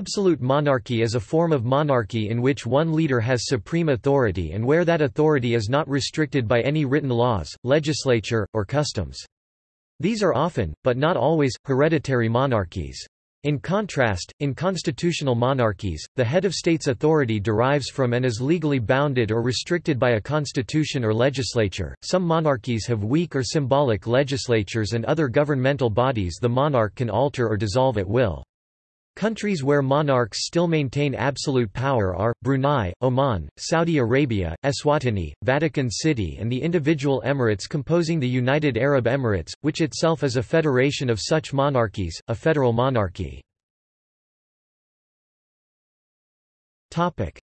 Absolute monarchy is a form of monarchy in which one leader has supreme authority and where that authority is not restricted by any written laws, legislature, or customs. These are often, but not always, hereditary monarchies. In contrast, in constitutional monarchies, the head of state's authority derives from and is legally bounded or restricted by a constitution or legislature. Some monarchies have weak or symbolic legislatures and other governmental bodies the monarch can alter or dissolve at will. Countries where monarchs still maintain absolute power are, Brunei, Oman, Saudi Arabia, Eswatini, Vatican City and the individual emirates composing the United Arab Emirates, which itself is a federation of such monarchies, a federal monarchy.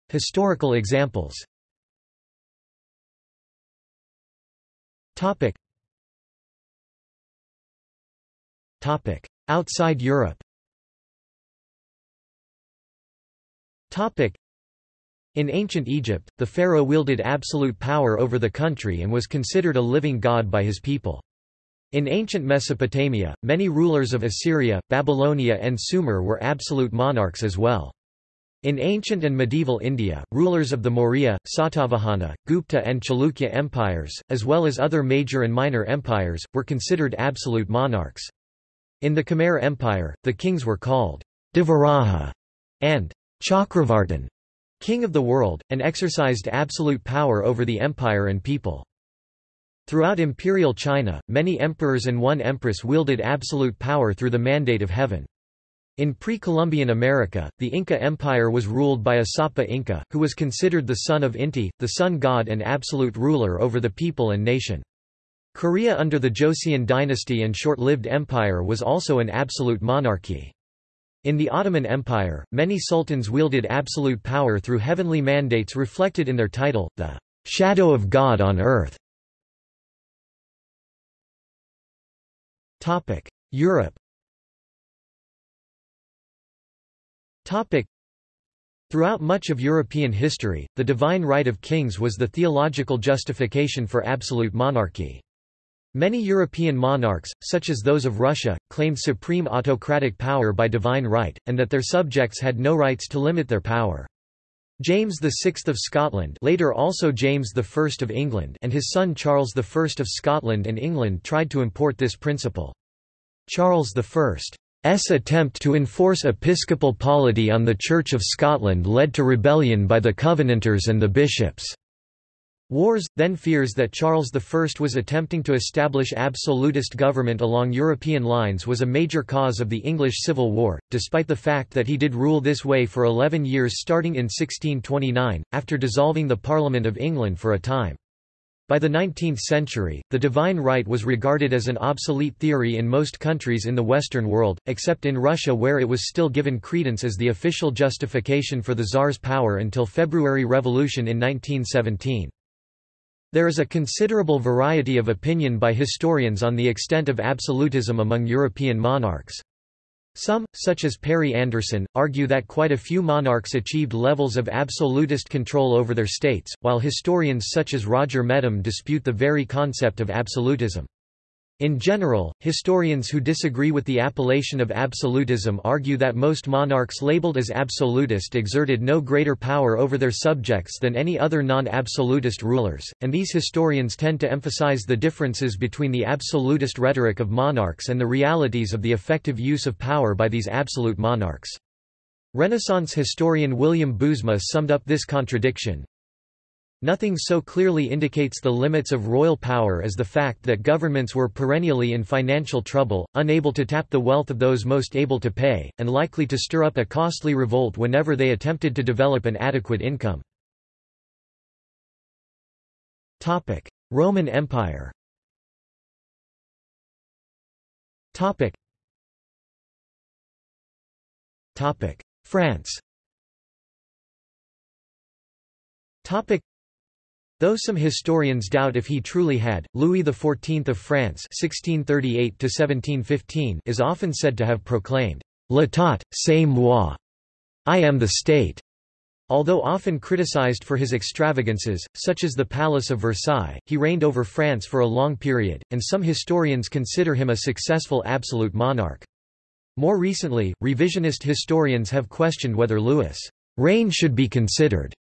Historical examples Outside Europe In ancient Egypt, the pharaoh wielded absolute power over the country and was considered a living god by his people. In ancient Mesopotamia, many rulers of Assyria, Babylonia and Sumer were absolute monarchs as well. In ancient and medieval India, rulers of the Maurya, Satavahana, Gupta and Chalukya empires, as well as other major and minor empires, were considered absolute monarchs. In the Khmer Empire, the kings were called Devaraja and Chakravartin, king of the world, and exercised absolute power over the empire and people. Throughout imperial China, many emperors and one empress wielded absolute power through the mandate of heaven. In pre-Columbian America, the Inca Empire was ruled by a Sapa Inca, who was considered the son of Inti, the sun god and absolute ruler over the people and nation. Korea under the Joseon dynasty and short-lived empire was also an absolute monarchy. In the Ottoman Empire, many sultans wielded absolute power through heavenly mandates reflected in their title, the shadow of God on earth. Europe Throughout much of European history, the divine right of kings was the theological justification for absolute monarchy. Many European monarchs, such as those of Russia, claimed supreme autocratic power by divine right, and that their subjects had no rights to limit their power. James VI of Scotland later also James I of England and his son Charles I of Scotland and England tried to import this principle. Charles I's attempt to enforce episcopal polity on the Church of Scotland led to rebellion by the Covenanters and the bishops. Wars, then fears that Charles I was attempting to establish absolutist government along European lines was a major cause of the English Civil War, despite the fact that he did rule this way for eleven years starting in 1629, after dissolving the Parliament of England for a time. By the 19th century, the divine right was regarded as an obsolete theory in most countries in the Western world, except in Russia where it was still given credence as the official justification for the Tsar's power until February Revolution in 1917. There is a considerable variety of opinion by historians on the extent of absolutism among European monarchs. Some, such as Perry Anderson, argue that quite a few monarchs achieved levels of absolutist control over their states, while historians such as Roger Mettam dispute the very concept of absolutism. In general, historians who disagree with the appellation of absolutism argue that most monarchs labeled as absolutist exerted no greater power over their subjects than any other non-absolutist rulers, and these historians tend to emphasize the differences between the absolutist rhetoric of monarchs and the realities of the effective use of power by these absolute monarchs. Renaissance historian William Bouwsma summed up this contradiction, Nothing so clearly indicates the limits of royal power as the fact that governments were perennially in financial trouble, unable to tap the wealth of those most able to pay, and likely to stir up a costly revolt whenever they attempted to develop an adequate income. Roman Empire France Though some historians doubt if he truly had, Louis XIV of France (1638–1715) is often said to have proclaimed "L'État, c'est moi," I am the state. Although often criticized for his extravagances, such as the Palace of Versailles, he reigned over France for a long period, and some historians consider him a successful absolute monarch. More recently, revisionist historians have questioned whether Louis' reign should be considered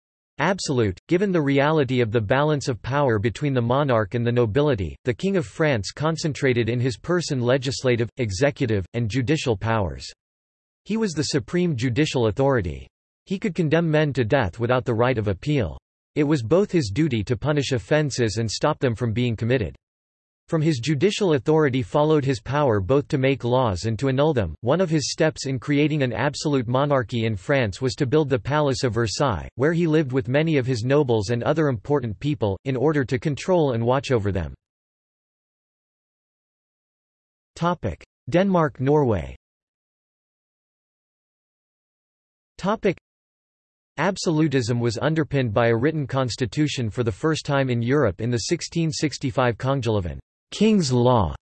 absolute, given the reality of the balance of power between the monarch and the nobility. The King of France concentrated in his person legislative, executive, and judicial powers. He was the supreme judicial authority. He could condemn men to death without the right of appeal. It was both his duty to punish offences and stop them from being committed. From his judicial authority followed his power both to make laws and to annul them. One of his steps in creating an absolute monarchy in France was to build the Palace of Versailles, where he lived with many of his nobles and other important people, in order to control and watch over them. Denmark-Norway Absolutism was underpinned by a written constitution for the first time in Europe in the 1665 Kongeloven King's Law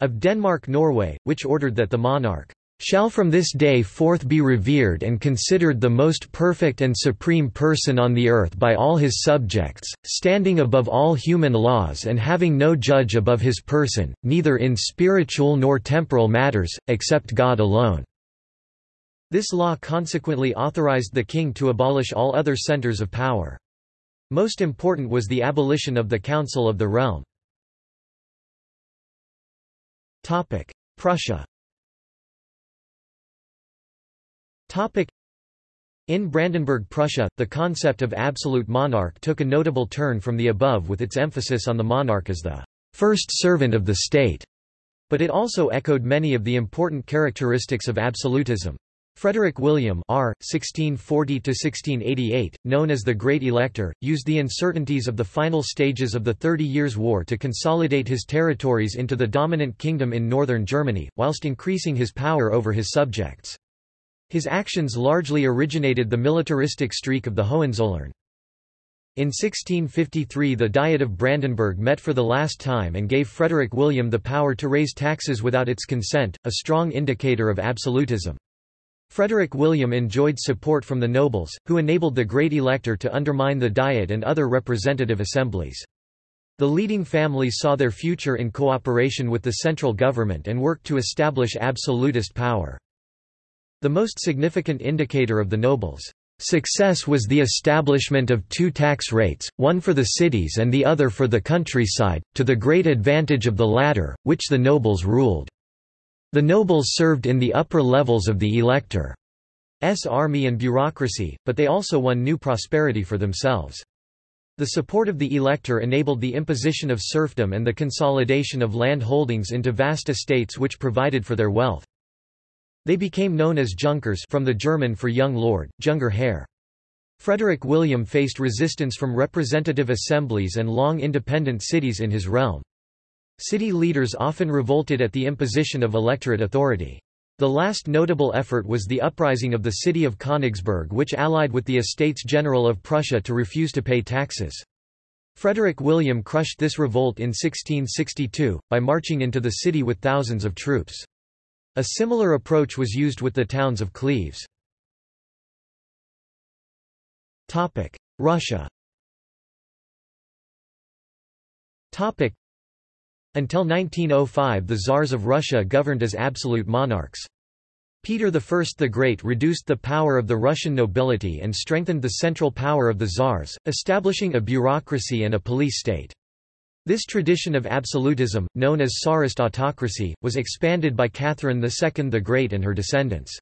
of Denmark-Norway, which ordered that the monarch shall from this day forth be revered and considered the most perfect and supreme person on the earth by all his subjects, standing above all human laws and having no judge above his person, neither in spiritual nor temporal matters, except God alone." This law consequently authorized the king to abolish all other centers of power. Most important was the abolition of the Council of the Realm. Prussia. In Brandenburg Prussia, the concept of absolute monarch took a notable turn from the above with its emphasis on the monarch as the first servant of the state, but it also echoed many of the important characteristics of absolutism. Frederick William R. 1640–1688, known as the Great Elector, used the uncertainties of the final stages of the Thirty Years' War to consolidate his territories into the dominant kingdom in northern Germany, whilst increasing his power over his subjects. His actions largely originated the militaristic streak of the Hohenzollern. In 1653 the Diet of Brandenburg met for the last time and gave Frederick William the power to raise taxes without its consent, a strong indicator of absolutism. Frederick William enjoyed support from the nobles, who enabled the Great Elector to undermine the Diet and other representative assemblies. The leading families saw their future in cooperation with the central government and worked to establish absolutist power. The most significant indicator of the nobles' success was the establishment of two tax rates, one for the cities and the other for the countryside, to the great advantage of the latter, which the nobles ruled. The nobles served in the upper levels of the elector's army and bureaucracy, but they also won new prosperity for themselves. The support of the elector enabled the imposition of serfdom and the consolidation of land holdings into vast estates which provided for their wealth. They became known as Junkers from the German for young lord, Junger Herr. Frederick William faced resistance from representative assemblies and long independent cities in his realm. City leaders often revolted at the imposition of electorate authority. The last notable effort was the uprising of the city of Königsberg which allied with the Estates General of Prussia to refuse to pay taxes. Frederick William crushed this revolt in 1662, by marching into the city with thousands of troops. A similar approach was used with the towns of Cleves. Russia until 1905 the Tsars of Russia governed as absolute monarchs. Peter I the Great reduced the power of the Russian nobility and strengthened the central power of the Tsars, establishing a bureaucracy and a police state. This tradition of absolutism, known as Tsarist autocracy, was expanded by Catherine II the Great and her descendants.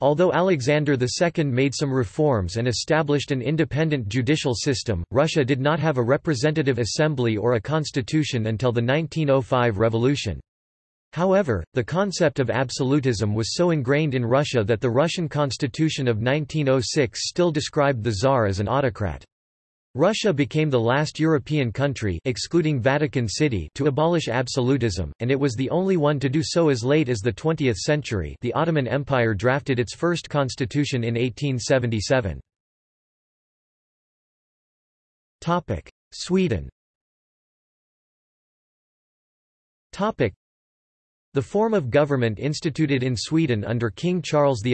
Although Alexander II made some reforms and established an independent judicial system, Russia did not have a representative assembly or a constitution until the 1905 revolution. However, the concept of absolutism was so ingrained in Russia that the Russian constitution of 1906 still described the Tsar as an autocrat. Russia became the last European country excluding Vatican City to abolish absolutism, and it was the only one to do so as late as the 20th century the Ottoman Empire drafted its first constitution in 1877. Sweden the form of government instituted in Sweden under King Charles XI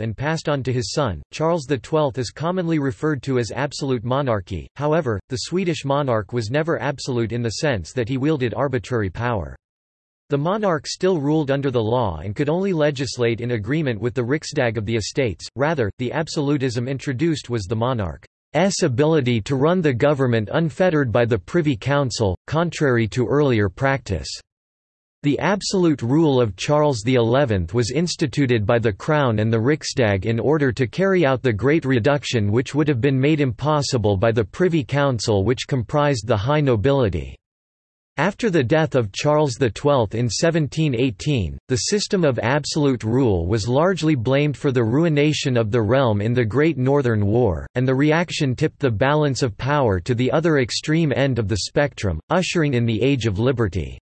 and passed on to his son, Charles XII is commonly referred to as absolute monarchy, however, the Swedish monarch was never absolute in the sense that he wielded arbitrary power. The monarch still ruled under the law and could only legislate in agreement with the Riksdag of the estates, rather, the absolutism introduced was the monarch's ability to run the government unfettered by the Privy Council, contrary to earlier practice. The absolute rule of Charles XI was instituted by the Crown and the Riksdag in order to carry out the Great Reduction which would have been made impossible by the Privy Council which comprised the high nobility. After the death of Charles XII in 1718, the system of absolute rule was largely blamed for the ruination of the realm in the Great Northern War, and the reaction tipped the balance of power to the other extreme end of the spectrum, ushering in the Age of Liberty.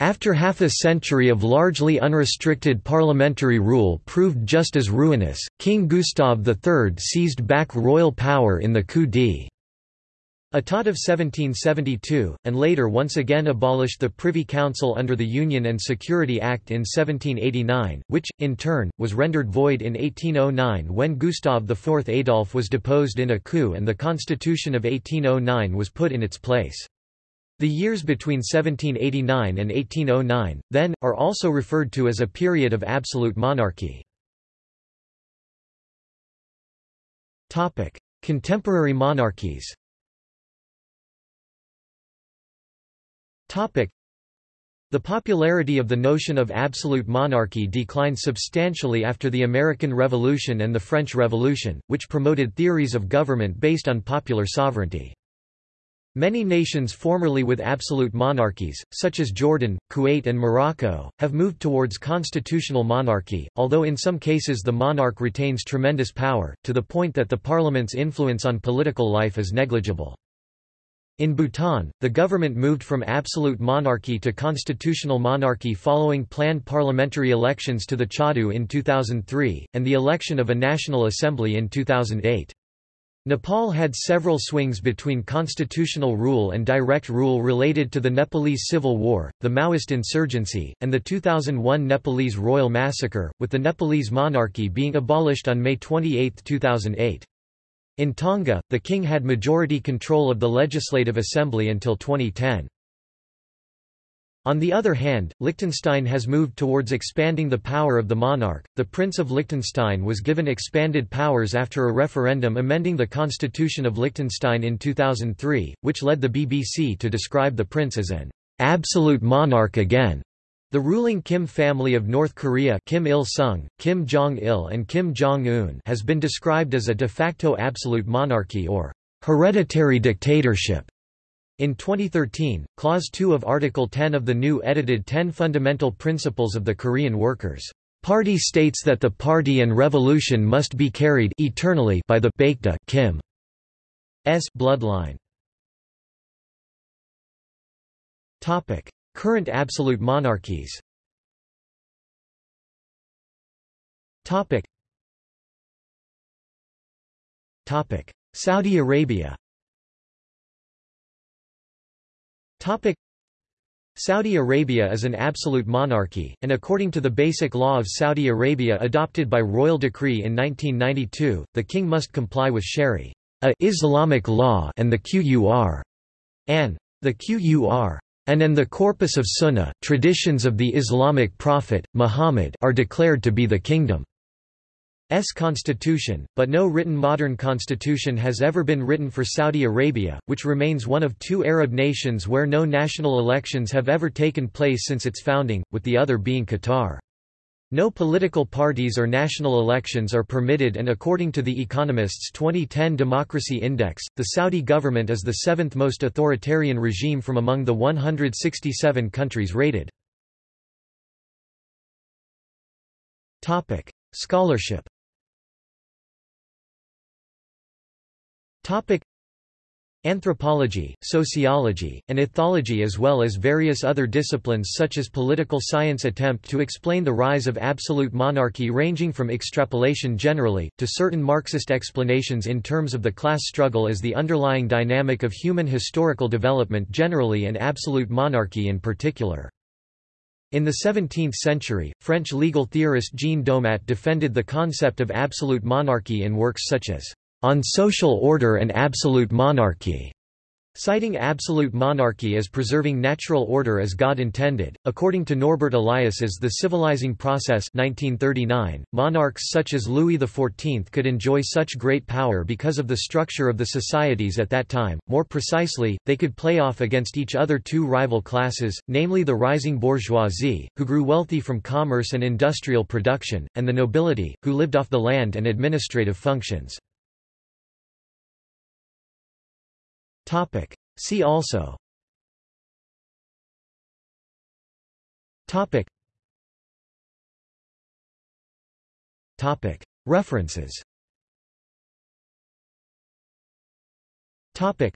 After half a century of largely unrestricted parliamentary rule proved just as ruinous, King Gustav III seized back royal power in the coup d'état of 1772, and later once again abolished the Privy Council under the Union and Security Act in 1789, which, in turn, was rendered void in 1809 when Gustav IV Adolf was deposed in a coup and the Constitution of 1809 was put in its place. The years between 1789 and 1809, then, are also referred to as a period of absolute monarchy. Contemporary monarchies the popularity of the notion of absolute monarchy declined substantially after the American Revolution and the French Revolution, which promoted theories of government based on popular sovereignty. Many nations formerly with absolute monarchies, such as Jordan, Kuwait and Morocco, have moved towards constitutional monarchy, although in some cases the monarch retains tremendous power, to the point that the parliament's influence on political life is negligible. In Bhutan, the government moved from absolute monarchy to constitutional monarchy following planned parliamentary elections to the Tshogdu in 2003, and the election of a national assembly in 2008. Nepal had several swings between constitutional rule and direct rule related to the Nepalese Civil War, the Maoist insurgency, and the 2001 Nepalese royal massacre, with the Nepalese monarchy being abolished on May 28, 2008. In Tonga, the king had majority control of the Legislative Assembly until 2010. On the other hand, Liechtenstein has moved towards expanding the power of the monarch. The Prince of Liechtenstein was given expanded powers after a referendum amending the Constitution of Liechtenstein in 2003, which led the BBC to describe the prince as an absolute monarch again. The ruling Kim family of North Korea Kim Il-sung, Kim Jong-il and Kim Jong-un has been described as a de facto absolute monarchy or hereditary dictatorship. In 2013, Clause 2 of Article 10 of the new edited Ten Fundamental Principles of the Korean Workers' Party states that the party and revolution must be carried eternally by the Baekdu Kim's bloodline. Topic: Current absolute monarchies. Topic: Saudi Arabia Saudi Arabia is an absolute monarchy, and according to the Basic Law of Saudi Arabia adopted by royal decree in 1992, the king must comply with Sharia Islamic law and the Qur'an. The Qur'an and the corpus of Sunnah, traditions of the Islamic prophet, Muhammad are declared to be the kingdom's constitution, but no written modern constitution has ever been written for Saudi Arabia, which remains one of two Arab nations where no national elections have ever taken place since its founding, with the other being Qatar. No political parties or national elections are permitted and according to The Economist's 2010 Democracy Index, the Saudi government is the seventh most authoritarian regime from among the 167 countries rated. Scholarship Anthropology, sociology, and ethology as well as various other disciplines such as political science attempt to explain the rise of absolute monarchy ranging from extrapolation generally, to certain Marxist explanations in terms of the class struggle as the underlying dynamic of human historical development generally and absolute monarchy in particular. In the 17th century, French legal theorist Jean Domat defended the concept of absolute monarchy in works such as on Social Order and Absolute Monarchy, Citing absolute monarchy as preserving natural order as God intended, according to Norbert Elias's The Civilizing Process 1939, monarchs such as Louis XIV could enjoy such great power because of the structure of the societies at that time, more precisely, they could play off against each other two rival classes, namely the rising bourgeoisie, who grew wealthy from commerce and industrial production, and the nobility, who lived off the land and administrative functions. Topic. See also Topic. Topic. References Topic.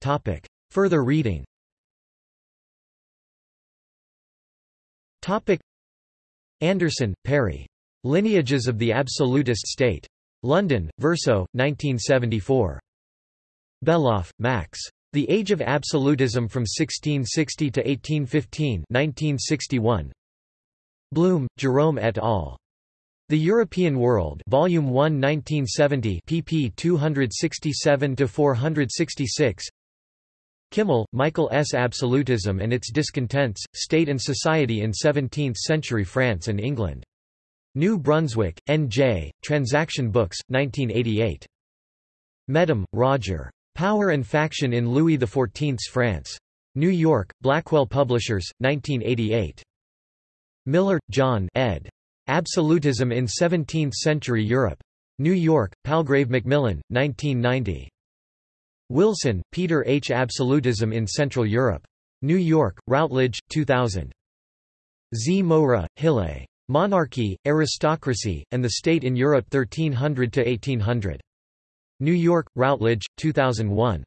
Topic. Further reading Topic. Anderson, Perry. Lineages of the Absolutist State. London, Verso, 1974. Beloff, Max. The Age of Absolutism from 1660 to 1815 1961. Blum, Jerome et al. The European World Volume 1 1970 pp 267 to 466. Kimmel, Michael S. Absolutism and its Discontents, State and Society in Seventeenth-Century France and England. New Brunswick, N.J., Transaction Books, 1988. Mettam, Roger. Power and Faction in Louis XIV's France. New York, Blackwell Publishers, 1988. Miller, John ed. Absolutism in Seventeenth-Century Europe. New York, Palgrave Macmillan, 1990. Wilson, Peter H. Absolutism in Central Europe. New York, Routledge, 2000. Zamora, Hille. Monarchy, Aristocracy, and the State in Europe 1300–1800. New York, Routledge, 2001.